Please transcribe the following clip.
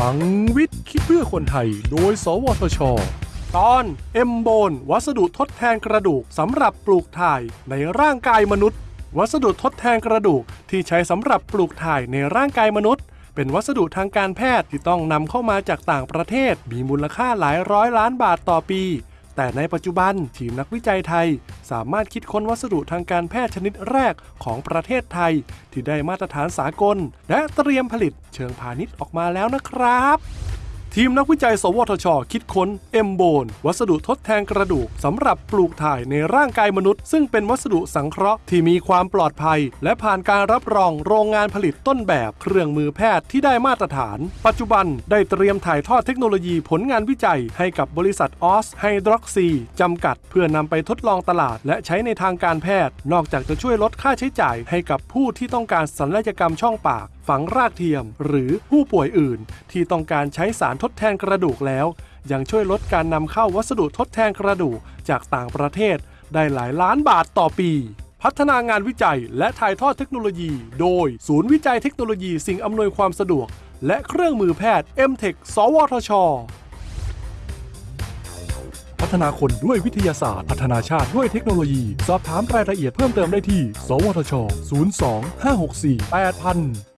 ลังวิทย์คิดเพื่อคนไทย โดย สวทช ตอนเอ็มโบนวัสดุทดแทนกระดูกสำหรับปลูกถ่ายในร่างกายมนุษย์ วัสดุทดแทนกระดูกที่ใช้สำหรับปลูกถ่ายในร่างกายมนุษย์ เป็นวัสดุทางการแพทย์ที่ต้องนำเข้ามาจากต่างประเทศ มีมูลค่าหลายร้อยล้านบาทต่อปี แต่ในปัจจุบันทีมนักวิจัยไทย สามารถคิดค้นวัสดุทางการแพทย์ชนิดแรกของประเทศไทย ที่ได้มาตรฐานสากล และเตรียมผลิตเชิงพาณิชย์ออกมาแล้วนะครับ ทีมนักวิจัย สวทช คิดค้น M-Bone วัสดุทดแทนกระดูกสำหรับปลูกถ่ายในร่างกายมนุษย์ ซึ่งเป็นวัสดุสังเคราะห์ที่มีความปลอดภัย และผ่านการรับรองโรงงานผลิตต้นแบบเครื่องมือแพทย์ที่ได้มาตรฐาน ปัจจุบันได้เตรียมถ่ายทอดเทคโนโลยีผลงานวิจัยให้กับบริษัทออสไฮดรอกซีจำกัด เพื่อนำไปทดลองตลาด และใช้ในทางการแพทย์ นอกจากจะช่วยลดค่าใช้จ่ายให้กับผู้ที่ต้องการศัลยกรรมช่องปาก ฝังรากเทียม หรือผู้ป่วยอื่น ที่ต้องการใช้สารทดแทนกระดูกแล้ว ยังช่วยลดการนำเข้าวัสดุทดแทนกระดูกจากต่างประเทศ ได้หลายล้านบาทต่อปี พัฒนางานวิจัยและถ่ายทอดเทคโนโลยี โดย ศูนย์วิจัยเทคโนโลยีสิ่งอำนวยความสะดวก และเครื่องมือแพทย์ m t e c h สวทชพัฒนาคนด้วยวิทยาศาสตร์ พัฒนาชาติด้วยเทคโนโลยี สอบถามรายละเอียดเพิ่มเติมได้ที่ สวทช 02 564 8000